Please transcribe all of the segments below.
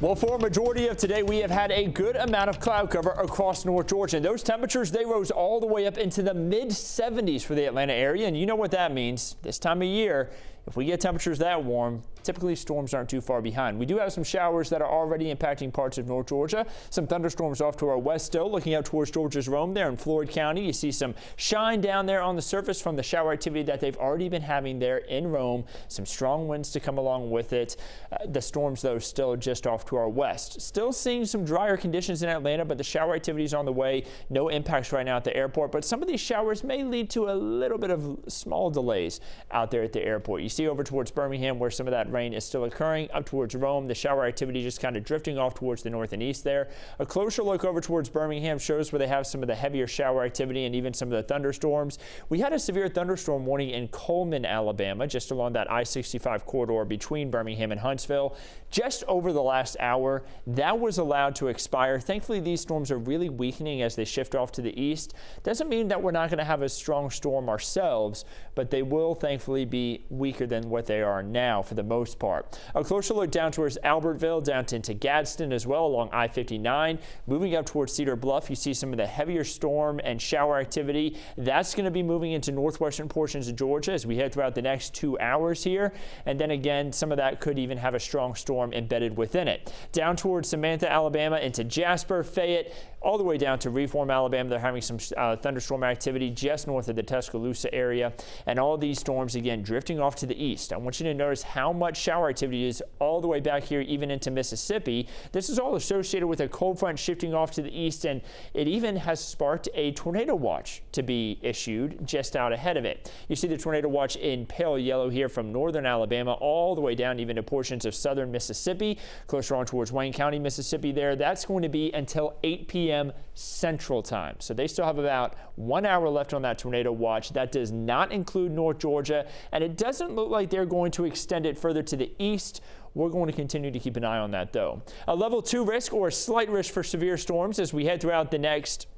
Well, for a majority of today, we have had a good amount of cloud cover across North Georgia. And those temperatures, they rose all the way up into the mid 70s for the Atlanta area. And you know what that means. This time of year, if we get temperatures that warm, typically storms aren't too far behind. We do have some showers that are already impacting parts of North Georgia. Some thunderstorms off to our west still. Looking out towards Georgia's Rome there in Floyd County, you see some shine down there on the surface from the shower activity that they've already been having there in Rome. Some strong winds to come along with it. Uh, the storms, though, still just off to our west. Still seeing some drier conditions in Atlanta, but the shower activity is on the way. No impacts right now at the airport, but some of these showers may lead to a little bit of small delays out there at the airport. You see over towards Birmingham where some of that rain is still occurring. Up towards Rome, the shower activity just kind of drifting off towards the north and east there. A closer look over towards Birmingham shows where they have some of the heavier shower activity and even some of the thunderstorms. We had a severe thunderstorm warning in Cullman, Alabama, just along that I-65 corridor between Birmingham and Huntsville. Just over the last hour, that was allowed to expire. Thankfully, these storms are really weakening as they shift off to the east. Doesn't mean that we're not going to have a strong storm ourselves, but they will thankfully be weaker than what they are now for the most part. A closer look down towards Albertville, down into Gadsden as well along I-59. Moving up towards Cedar Bluff, you see some of the heavier storm and shower activity. That's going to be moving into northwestern portions of Georgia as we head throughout the next two hours here. And then again, some of that could even have a strong storm embedded within it. Down towards Samantha, Alabama into Jasper, Fayette, all the way down to Reform, Alabama. They're having some uh, thunderstorm activity just north of the Tuscaloosa area. And all these storms, again, drifting off to the east. I want you to notice how much shower activity is all the way back here, even into Mississippi. This is all associated with a cold front shifting off to the east, and it even has sparked a tornado watch to be issued just out ahead of it. You see the tornado watch in pale yellow here from northern Alabama all the way down even to portions of southern Mississippi, closer on towards Wayne County, Mississippi there. That's going to be until 8 p.m p.m. Central Time. So they still have about one hour left on that tornado watch. That does not include North Georgia, and it doesn't look like they're going to extend it further to the east. We're going to continue to keep an eye on that, though. A level two risk or a slight risk for severe storms as we head throughout the next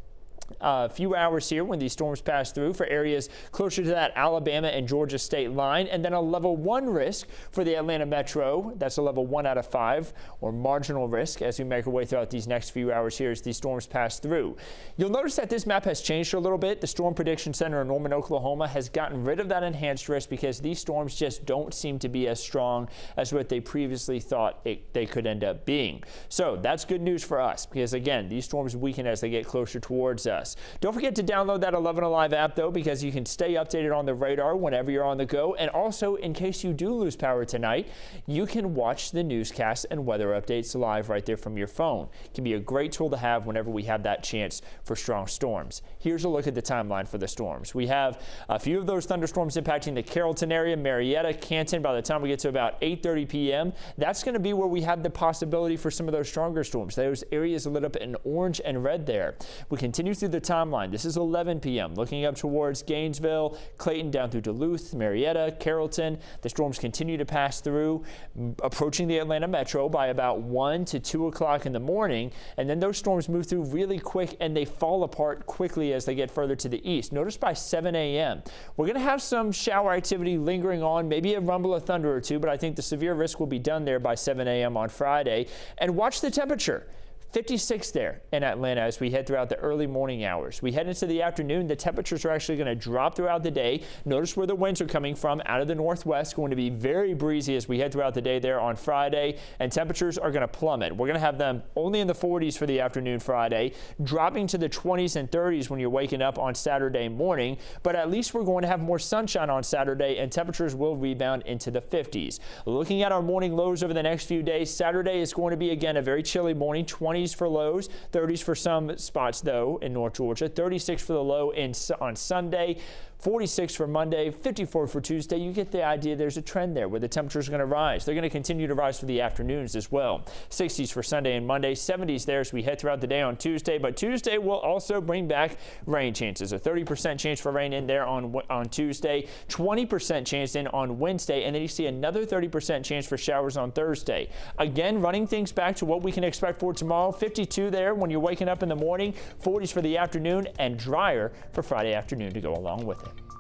a uh, few hours here when these storms pass through for areas closer to that Alabama and Georgia state line, and then a level one risk for the Atlanta metro. That's a level one out of five, or marginal risk as we make our way throughout these next few hours here as these storms pass through. You'll notice that this map has changed a little bit. The Storm Prediction Center in Norman, Oklahoma has gotten rid of that enhanced risk because these storms just don't seem to be as strong as what they previously thought it, they could end up being. So that's good news for us because, again, these storms weaken as they get closer towards us us. Don't forget to download that 11 Alive app, though, because you can stay updated on the radar whenever you're on the go. And also, in case you do lose power tonight, you can watch the newscast and weather updates live right there from your phone. It can be a great tool to have whenever we have that chance for strong storms. Here's a look at the timeline for the storms. We have a few of those thunderstorms impacting the Carrollton area, Marietta, Canton. By the time we get to about 8.30 p.m., that's going to be where we have the possibility for some of those stronger storms. Those areas lit up in orange and red there. We continue through the timeline. This is 11 p.m. Looking up towards Gainesville, Clayton down through Duluth, Marietta, Carrollton. The storms continue to pass through, mm, approaching the Atlanta metro by about 1 to 2 o'clock in the morning. And then those storms move through really quick and they fall apart quickly as they get further to the east. Notice by 7 a.m. We're going to have some shower activity lingering on, maybe a rumble of thunder or two, but I think the severe risk will be done there by 7 a.m. on Friday. And watch the temperature. 56 there in Atlanta as we head throughout the early morning hours. We head into the afternoon. The temperatures are actually going to drop throughout the day. Notice where the winds are coming from out of the northwest. Going to be very breezy as we head throughout the day there on Friday. And temperatures are going to plummet. We're going to have them only in the 40s for the afternoon Friday, dropping to the 20s and 30s when you're waking up on Saturday morning. But at least we're going to have more sunshine on Saturday and temperatures will rebound into the 50s. Looking at our morning lows over the next few days, Saturday is going to be again a very chilly morning, 20 20s for lows, 30s for some spots though in North Georgia, 36 for the low in, on Sunday. 46 for Monday, 54 for Tuesday. You get the idea there's a trend there where the temperatures are going to rise. They're going to continue to rise for the afternoons as well. 60s for Sunday and Monday, 70s there as we head throughout the day on Tuesday. But Tuesday will also bring back rain chances. A 30% chance for rain in there on, on Tuesday, 20% chance in on Wednesday, and then you see another 30% chance for showers on Thursday. Again, running things back to what we can expect for tomorrow. 52 there when you're waking up in the morning, 40s for the afternoon, and drier for Friday afternoon to go along with it.